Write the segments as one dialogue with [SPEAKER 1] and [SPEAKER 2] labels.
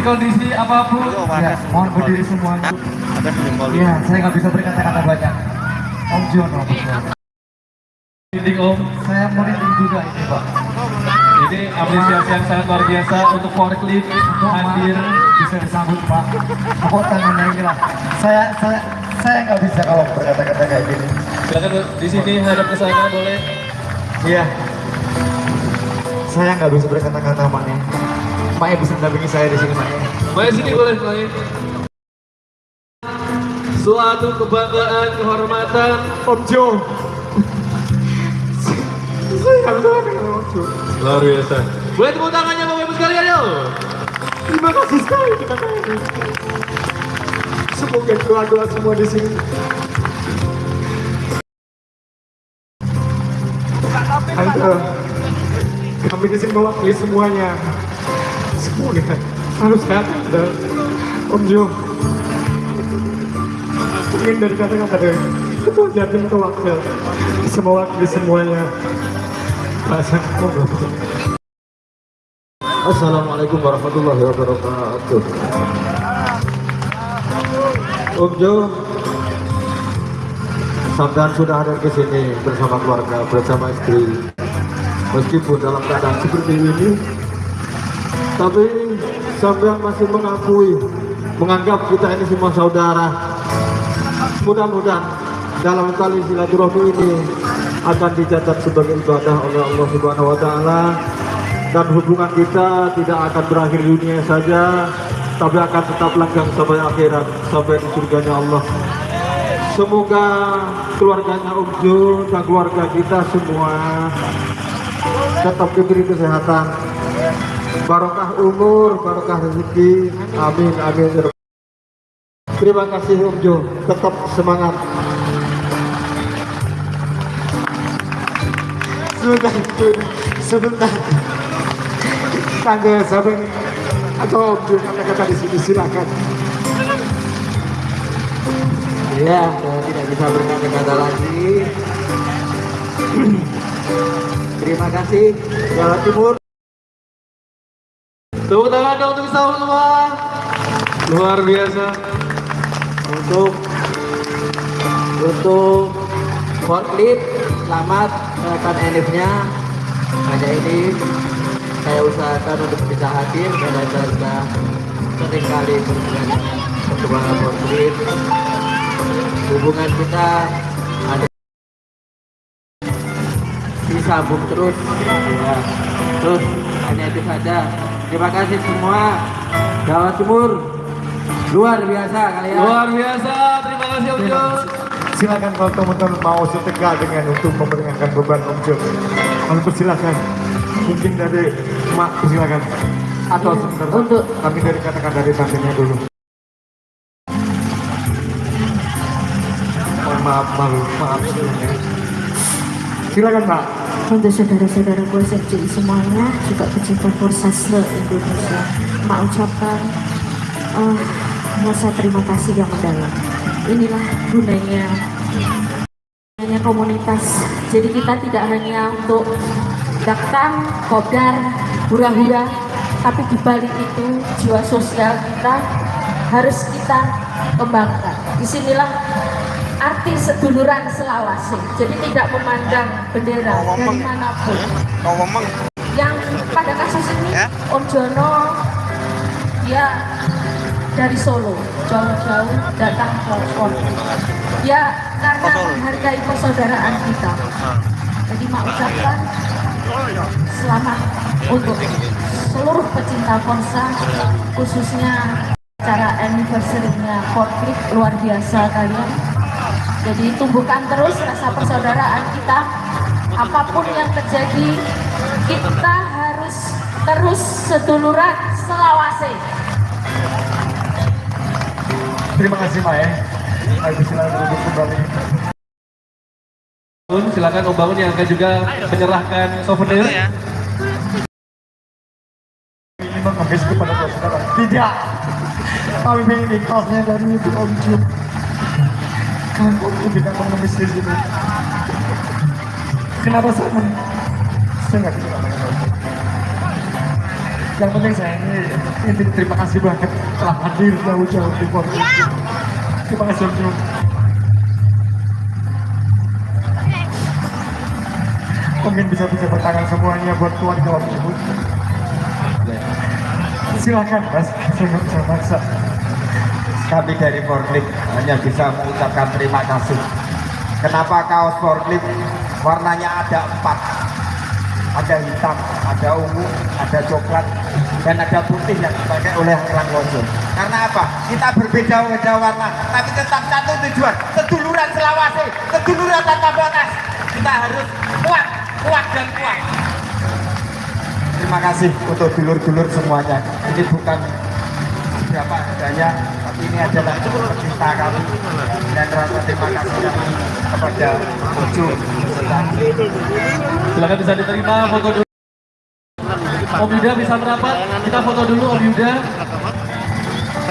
[SPEAKER 1] di kondisi apa pun, ya, mohon berdiri semua. Ya, saya nggak bisa berkata-kata banyak. Om Jono,
[SPEAKER 2] Om,
[SPEAKER 1] Saya merinding juga ini, Pak.
[SPEAKER 2] ini apresiasi yang sangat luar biasa untuk forklift hadir.
[SPEAKER 1] bisa disambut Pak. Tepuk tangannya ini lah. Saya saya saya nggak bisa kalau berkata-kata kayak gini.
[SPEAKER 2] Silakan di sini hadap ke sana boleh.
[SPEAKER 1] Iya. Saya nggak bisa berkata-kata Pak nih. Maknya bisa mendampingi saya di sini Maknya.
[SPEAKER 2] Boleh sini boleh boleh. Suatu kebanggaan, kehormatan.
[SPEAKER 1] Om Jo. saya nggak bisa dengan Om Jo.
[SPEAKER 2] Luar biasa. Boleh tepuk tangannya Bapak Ibu sekalian yuk.
[SPEAKER 1] Terima kasih sekali kita Semoga doa-doa semua di sini. Ayo, kami di sini mewakili semuanya. Semoga selalu sehat dan Jo. Mungkin dari kata-kata dari ketua jatim ke wakil bisa mewakili semuanya. Bahasa
[SPEAKER 3] Assalamualaikum warahmatullahi wabarakatuh. Om Jo, sampean sudah hadir ke sini bersama keluarga, bersama istri. Meskipun dalam keadaan seperti ini, tapi sampean masih mengakui, menganggap kita ini semua saudara. Mudah-mudahan dalam tali silaturahmi ini akan dicatat sebagai ibadah oleh Allah Subhanahu wa taala dan hubungan kita tidak akan berakhir dunia saja tapi akan tetap langgeng sampai akhirat sampai di surganya Allah semoga keluarganya Om dan keluarga kita semua tetap diberi kesehatan barokah umur barokah rezeki. Amin amin terima kasih Om Jo. Tetap semangat.
[SPEAKER 1] Sebentar, sebentar. Tangga sampai atau Om Jo kata-kata di sini silakan.
[SPEAKER 3] ya tidak bisa berkata-kata lagi. Terima kasih Jawa Timur
[SPEAKER 2] Tepuk tangan dong untuk kita semua. Luar biasa.
[SPEAKER 3] untuk untuk forklift selamat kelihatan enifnya hanya ini saya usahakan untuk bisa hadir karena saya sudah sering kali berhubungan perkembangan forklift hubungan kita ada disambung terus ya. terus hanya itu saja terima kasih semua Jawa Timur luar biasa kalian
[SPEAKER 2] Luar biasa. Terima kasih Om Jo.
[SPEAKER 1] Silakan kalau teman-teman mau setegak dengan untuk memperingatkan beban Om Jo. Kami persilakan. Mungkin dari Mak persilakan. Atau sebentar
[SPEAKER 4] Untuk-
[SPEAKER 1] kami dari katakan dari tantenya dulu. Mohon maaf, maaf sebelumnya. Silakan Pak.
[SPEAKER 4] Untuk saudara-saudara gue semuanya juga pecinta Forsasle Indonesia. Mak ucapkan eh, rasa terima kasih yang mendalam. Inilah gunanya gunanya komunitas. Jadi kita tidak hanya untuk datang, kopdar, hura-hura Tapi dibalik itu jiwa sosial kita harus kita kembangkan. Di sinilah arti seduluran Selawasi. Jadi tidak memandang bendera dari mana pun. Yang pada kasus ini Om Jono dia dari Solo jauh-jauh datang ke Pondok. Ya karena menghargai persaudaraan kita. Jadi mak ucapkan selamat untuk seluruh pecinta Ponsa khususnya acara anniversary-nya luar biasa kalian jadi tumbuhkan terus rasa persaudaraan kita. Apa pun yang terjadi, kita harus terus seduluran selawase.
[SPEAKER 1] Terima kasih Pak ya. Ayo silakan kembali.
[SPEAKER 2] Silakan Om Bangun yang akan juga menyerahkan souvenir.
[SPEAKER 1] Ini mengemis kepada saudara. Tidak. Kami ingin ikhlasnya dari Ibu Om Jo. Kamu tidak mengemis di sini. Kenapa saya men... Saya nggak bisa. Yang penting saya ini, ini terima kasih banget telah hadir jauh-jauh di Forklift. Terima kasih Om Jum. Mungkin bisa bisa bertangan semuanya buat keluarga Om Jum. Silakan Mas, saya nggak bisa maksa.
[SPEAKER 3] Kami dari Forklift hanya bisa mengucapkan terima kasih. Kenapa kaos Forklift warnanya ada empat? Ada hitam, ada ungu, ada coklat, dan ada putih yang dipakai oleh orang. Karena apa? Kita berbeda-beda warna, tapi tetap satu tujuan. Seduluran Selawasi, seduluran tanpa batas. Kita harus kuat, kuat dan kuat. Terima kasih untuk dulur-dulur semuanya. Ini bukan berapa adanya, tapi ini adalah cinta kami dan rasa terima kasih kami kepada Ucu
[SPEAKER 2] Silakan bisa diterima foto dulu. Om Yuda bisa merapat. Kita foto dulu Om Yuda.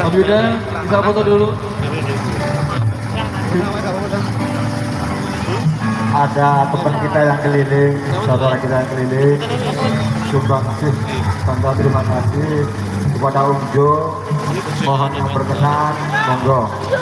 [SPEAKER 2] Om Yuda bisa foto dulu.
[SPEAKER 3] ada teman kita yang keliling, saudara kita yang keliling, sumbang kasih, tanda terima kasih kepada Om Jo, mohon yang berkenan, monggo.